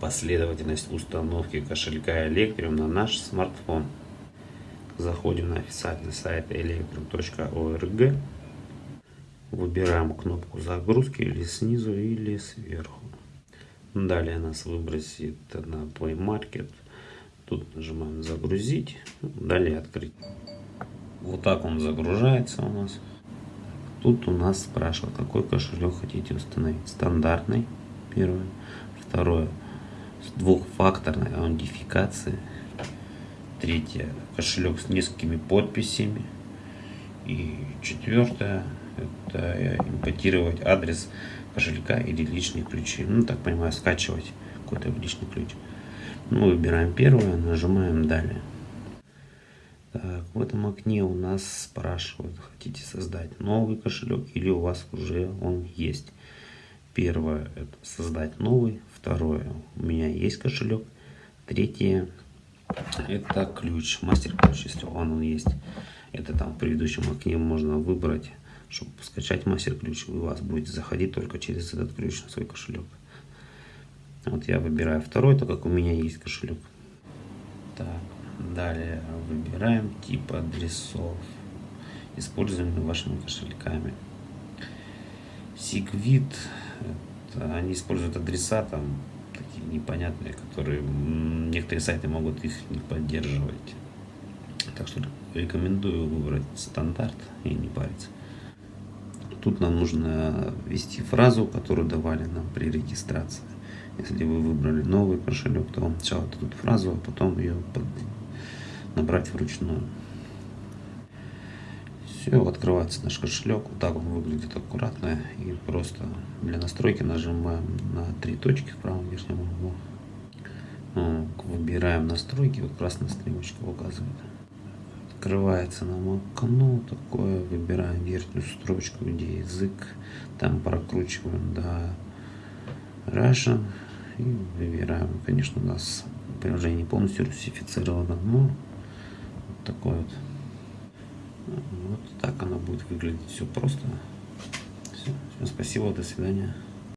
последовательность установки кошелька Electrum на наш смартфон. Заходим на официальный сайт electrum.org. Выбираем кнопку загрузки или снизу, или сверху. Далее нас выбросит на Play Market. Тут нажимаем загрузить. Далее открыть. Вот так он загружается у нас. Тут у нас спрашивают, какой кошелек хотите установить. Стандартный, первое. Второе, двухфакторной аутентификацией. Третье, кошелек с несколькими подписями. И четвертое, это импортировать адрес кошелька или личные ключи. Ну, так понимаю, скачивать какой-то личный ключ. Мы выбираем первое, нажимаем далее. Так, в этом окне у нас спрашивают, хотите создать новый кошелек или у вас уже он есть. Первое, это создать новый. Второе, у меня есть кошелек. Третье, это ключ, мастер-ключ, если он, он есть. Это там в предыдущем окне можно выбрать, чтобы скачать мастер-ключ. У вас будете заходить только через этот ключ на свой кошелек. Вот я выбираю второй, так как у меня есть кошелек. Так, далее выбираем тип адресов, используемые вашими кошельками. Они используют адреса там такие непонятные, которые некоторые сайты могут их не поддерживать. Так что рекомендую выбрать стандарт и не париться. Тут нам нужно ввести фразу, которую давали нам при регистрации. Если вы выбрали новый кошелек, то вам сначала дадут фразу, а потом ее набрать вручную. Все, открывается наш кошелек. Вот так он выглядит аккуратно. И просто для настройки нажимаем на три точки в правом верхнем углу. Выбираем настройки, вот красная стрелочка указывает. Открывается нам окно такое, выбираем верхнюю строчку, где язык, там прокручиваем до Russian и выбираем. Конечно, у нас приложение полностью русифицировано, но вот такой вот вот так она будет выглядеть. Все просто. Все. Всем спасибо, до свидания.